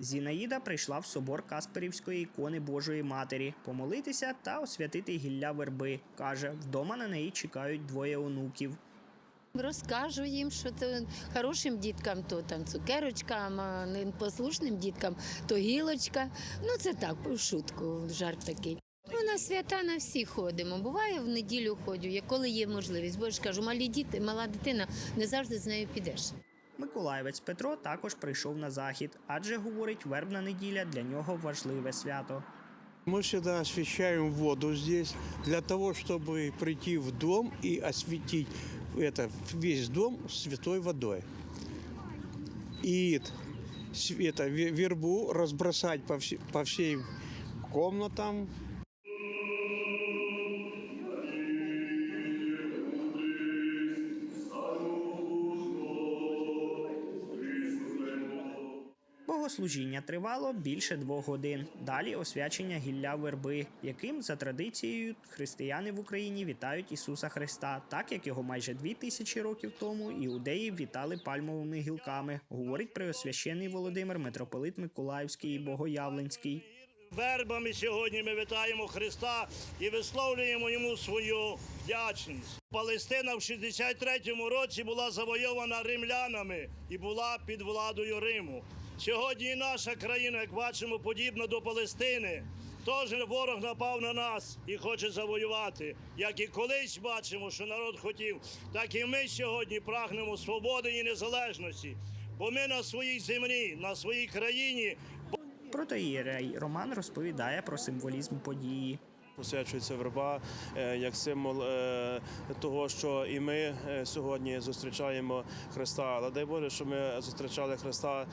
Зінаїда прийшла в собор Касперівської ікони Божої Матері помолитися та освятити гілля верби. Каже, вдома на неї чекають двоє онуків. Розкажу їм, що то хорошим діткам то там цукерочкам, а непослушним діткам то гілочка. Ну це так, в шутку, жарт такий. Ну, на свята на всі ходимо. Буває в неділю ходю, як коли є можливість. Бо ж кажу, малі діти, мала дитина, не завжди з нею підеш. Миколаївець Петро також прийшов на захід, адже говорить, вербна неділя для нього важливе свято. Мы всегда освещаем воду здесь для того, чтобы прийти в дом и осветить это, весь дом святой водой. И с- это, ве- вербу разбросать по, вс- по всей комнатам, Богослужіння тривало більше двох годин. Далі освячення гілля верби, яким за традицією християни в Україні вітають Ісуса Христа, так як його майже дві тисячі років тому іудеї вітали пальмовими гілками, говорить преосвящений Володимир, митрополит Миколаївський і Богоявленський. Вербами сьогодні ми вітаємо Христа і висловлюємо йому свою вдячність. Палестина в 63-му році була завойована римлянами і була під владою Риму. Сьогодні і наша країна, як бачимо, подібна до Палестини. Тож ворог напав на нас і хоче завоювати. Як і колись бачимо, що народ хотів, так і ми сьогодні прагнемо свободи і незалежності. Бо ми на своїй землі, на своїй країні Протоїрей Роман розповідає про символізм події. Посвячується верба е, як символ е, того, що і ми е, сьогодні зустрічаємо Христа. Але дай Боже, що ми зустрічали Христа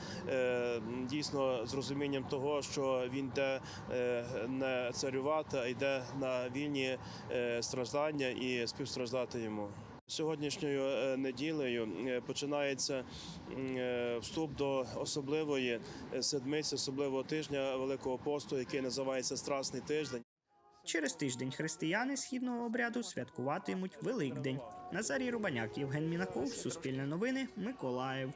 дійсно з розумінням того, що Він йде не царювати, а йде на вільні страждання і співстраждати йому. Сьогоднішньою неділею починається вступ до особливої седмиці, особливого тижня Великого посту, який називається Страсний тиждень. Через тиждень християни східного обряду святкуватимуть Великдень. Назарій Рубаняк, Євген Мінаков, Суспільне новини, Миколаїв.